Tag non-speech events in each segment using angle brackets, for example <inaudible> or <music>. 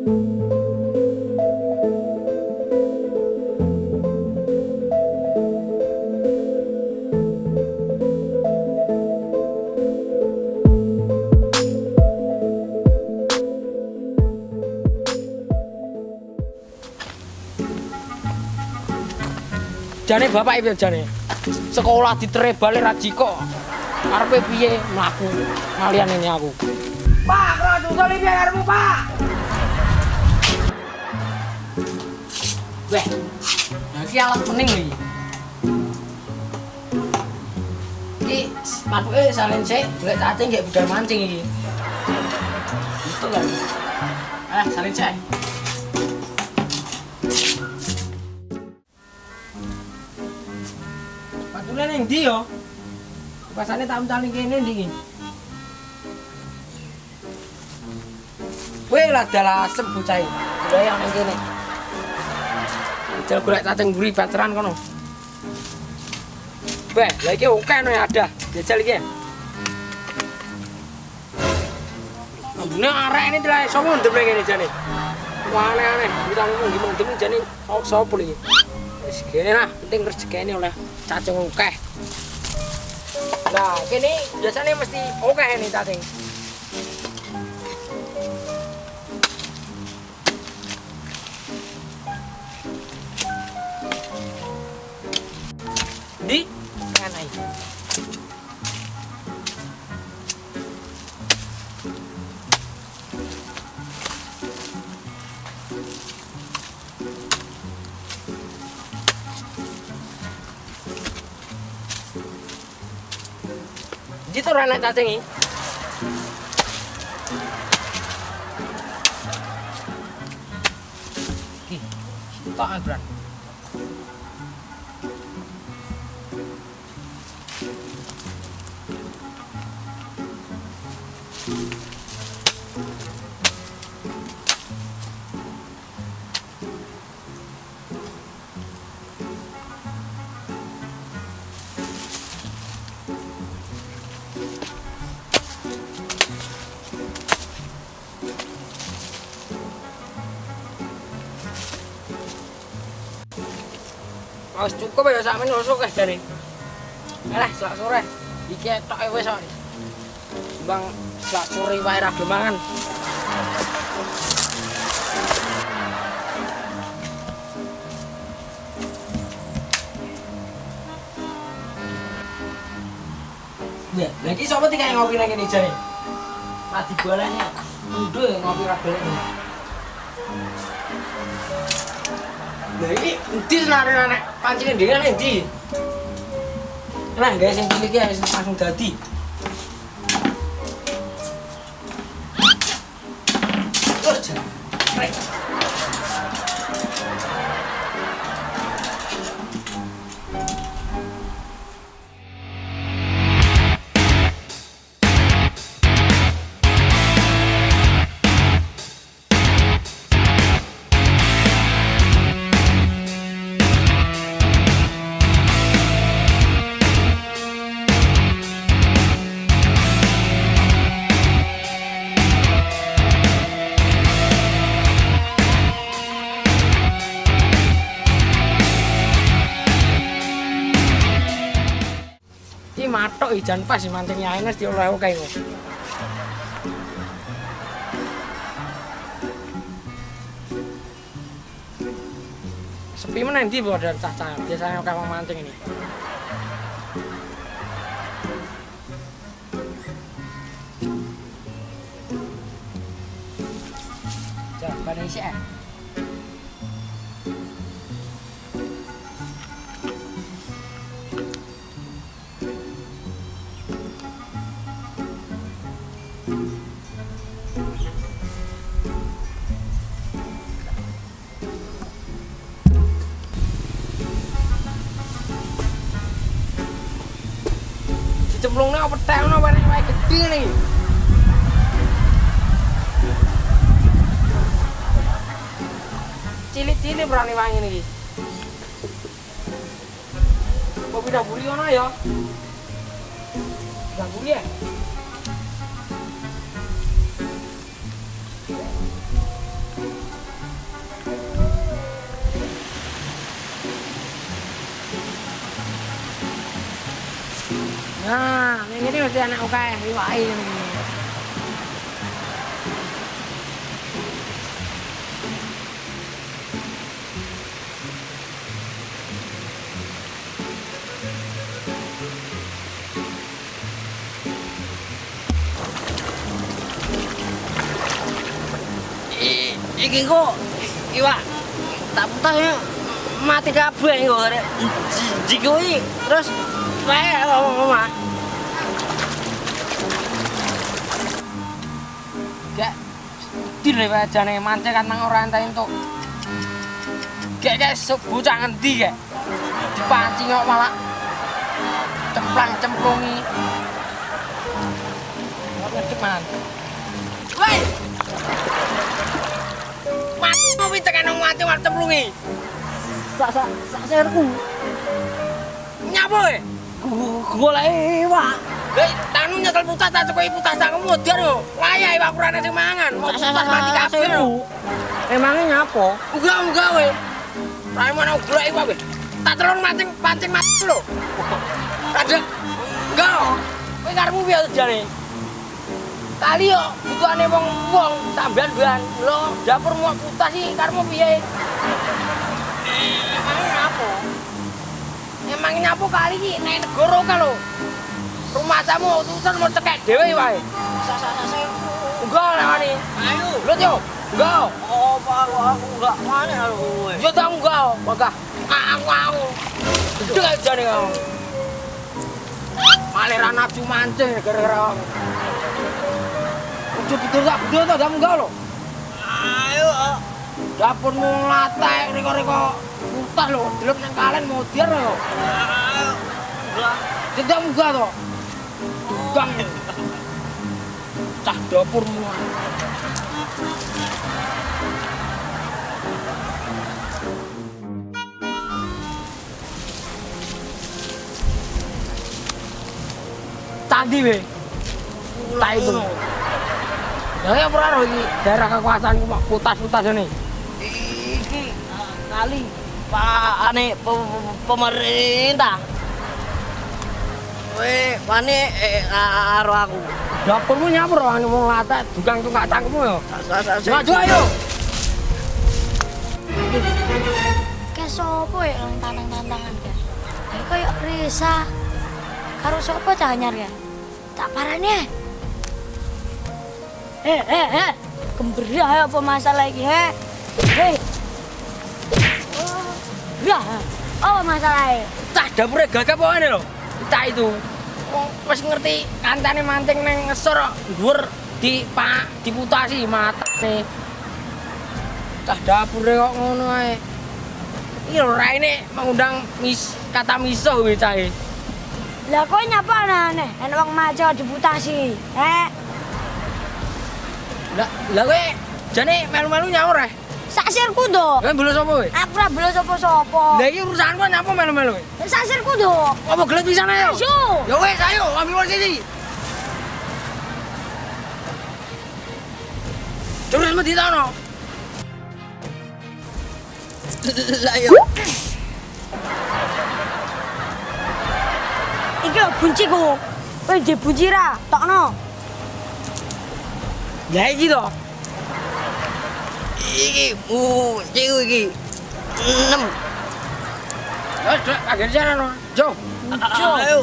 jane bapak itu jane? Sekolah ditere balik rajiko arepe piye mlaku? Ngalian ini aku. Pak, tunggu piye karepmu, Pak? Weh, iki alat pening iki. Iki patuke salin sik, golek cacing nggih budal mancing iki. Itu kan. Ah, salin sik. Patune ning ndi yo? Pasane tak kene ndi iki? Weh lah dalah asem bocah iki. Yang kene. Jal golek cacing mburi baceran kono. Beh, lah iki oke no ya ada. Jajal iki. Ambune arek ini dilai sopo ndem jane. Wah aneh-aneh, kita ngomong gimana ndem jane oh, sopo iki. Wis kene lah, penting rezekine oleh cacing oke. Nah, kene biasanya mesti oke nih cacing. Di anak cacing ini. Ki, tak agran. Wis cukup ya sak men wis oke jare. Alah, selak sore. Iki tok wis kok. Bang selak sore wae ra mangan. Ya, lagi sapa tiga yang ngopi lagi nih jare? Mati bolanya. Udah ngopi ra gelem. Lah ini endi senare anak pancing dhewe nek endi? Nah, guys sing cilik ya langsung dadi. Matok ijan pas mancing Ines di oleh oke kok. Sepi mana ndi bu dari cacah biasanya wong mancing ini. Coba nih sih. Dicemplungne apa tek ono wae gedhe nih. Cilik-cilik berani wangi niki. Kok pindah buri ono ya? Pindah buri ya? Enak akeh iwake ngene. I- iki kok iwak tak putas ya mati kabeh kok arek jikuwi terus Gak dile wae jane mancing kan nang ora entek entuk. Gak gak bocah ngendi gak. Dipancing kok malah cemplang cemplungi. Ora ngedek man. Woi. Mati ngopi tekan nang mati war cemplungi. sak sak sak serku Nyapa kowe? Golek iwak Hei, tanu nyekel putas tak cukup putas tak kemudian yo. Layak iwak kurang sing mangan. Mau putas mati <laughs> kabeh lho. emangnya nyapa Enggak, enggak we. Rai mana golek iwak we. Tak mancing pancing mati lho. Ada enggak. Kowe karepmu piye jane? Kali yo butuhane wong wong sampean ban. Lho, dapur mau putas sih karepmu piye? Apa kali iki nek negara ka lho. Rumah tamu utusan mau cekek dhewe wae. serku Enggak lewani. ayo Lho yo. Enggak. apa aku aku enggak mana kowe Yo tau enggak, Maka aku aku. Gede aja nih kamu. Ra nafsu mancing gara-gara kamu. Udah betul tak betul tak kamu enggak lo. ayo Dapurmu ngelatek reko-reko putas lo. Delok nang kalen mau dir enggak Tidak enggak to. Gang. Cah dapurmu. Tadi we. Tak itu. Ya ya ora iki daerah kekuasaan ku mak putas-putas ini. Iki ah, kali pak ane pe- pe- pemerintah Weh, wani eh, karo aku. Dapurmu nyapur wong wong latek tukang tukang cangkemmu yo. Maju ayo. Kayak sopo ya lang tantang-tantangan kan? Ya kayak Risa. Karo sopo cah anyar ya? Tak parane. Eh, eh, eh. Kemberi ayo apa masalah iki, he? Hei. Ya, apa masalahnya? Cah dapure gagap apa lho. Cah itu. Wis ngerti kancane mancing nang ngesor dhuwur di pak diputasi matane. Cah dapure kok ngono ae. Iki lho raine mengundang mis kata miso kuwi cahe. Lah kok nyapa aneh? Enak wong maco diputasi. Eh, Lah lah kowe jane melu-melu nyaur eh. Sasirku do. Kowe bolos sapa kowe? Aku ora belum sopo-sopo. Lah iki urusanku nyapa melu-melu kowe? Sasirku do. Apa gelet pisan ayo? Ayo. Ya wes ayo ambil posisi. Terus mesti tono. Lah yo. Iki lho bunciku. Kowe di bunci ra? Tokno. Ya iki to. Iki mu ciku iki. Enam. Ya kaget sana no. Jo. Jo. Ayo.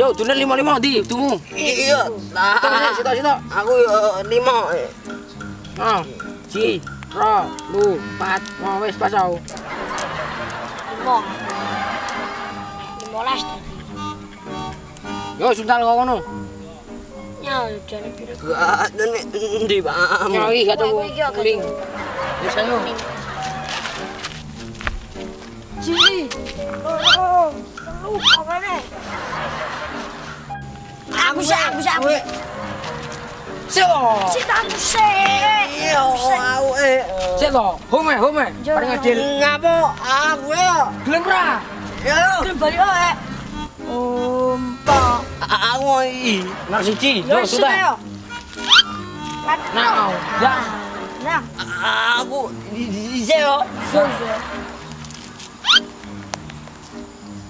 Jo, tuner lima lima di, tunggu. Iya. Lah. Situ, situ, situ. Aku yo lima. Ah, si, ro, lu, empat, mau wes pasau. Limo. Tadi. Yo, suntal kau kono. Ya, jane piro? Gak ndi paham. Ya, iki gak gak Kuling. Wes ayo. Sini. Oh, lu apa nih? Aku sih, aku sih, aku. Sik to. Sik aku sih. Iya, eh. Sik to. Home, home. Paling adil. Ngapa aku yo? Gelem ra? Yo. Wae. Aku iki. Siji. Yo sudah. Nah, ya. Nah, Aku di di di yo. so so.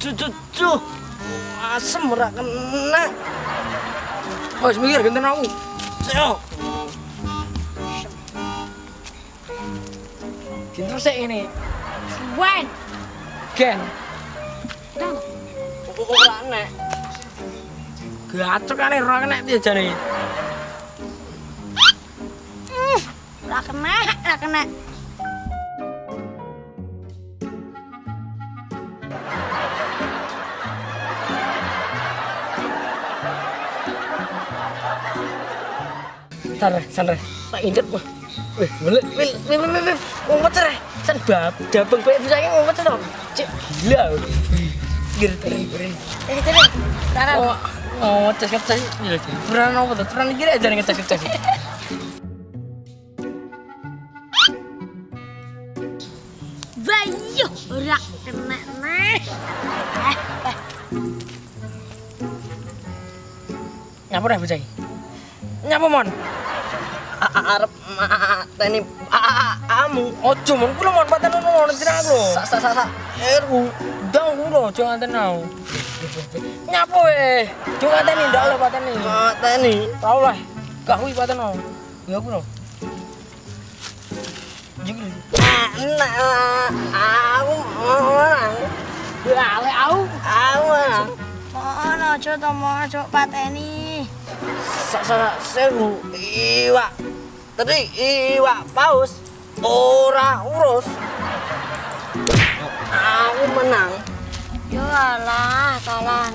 Cu cu cu. Asem ora kena. Wes mikir genten aku. Yo. Genten sik ini. Gen. Ora nek. Gacok kan ora kena piye jane. ora kena, ora kena. Santai, santai. Tak injet gua. Wih, belet, wil, wil, wil, wil, ngumpet sere. San bab, dabeng bae bisa ngumpet to. Cek gila. Gir, gir, gir. Eh, jadi. Taran. Oh, oh, ngecas ngecas. Turan apa tuh? Turan kira aja ngecas ngecas. Bayu, ora kena. Eh, eh. Nyapa dah bocah. Nyapa mon? Arep mateni amu. Ojo mon, kula mon paten ono ono tirang aku lho. Sa sa sa sa. Eru, kula ojo nganten aku. Nyapa weh? Jo ngateni ndak lho pateni. Mateni. Tau lah. Gak kuwi paten no. Ya aku lho. Jigil. Enak. Aku orang. Lale aku. Aku orang. Mohon aja to, mohon aja pateni. Sa sa sa seru. Iwak. Tadi iwak paus. Ora urus. Aku menang. Yo alah, kalah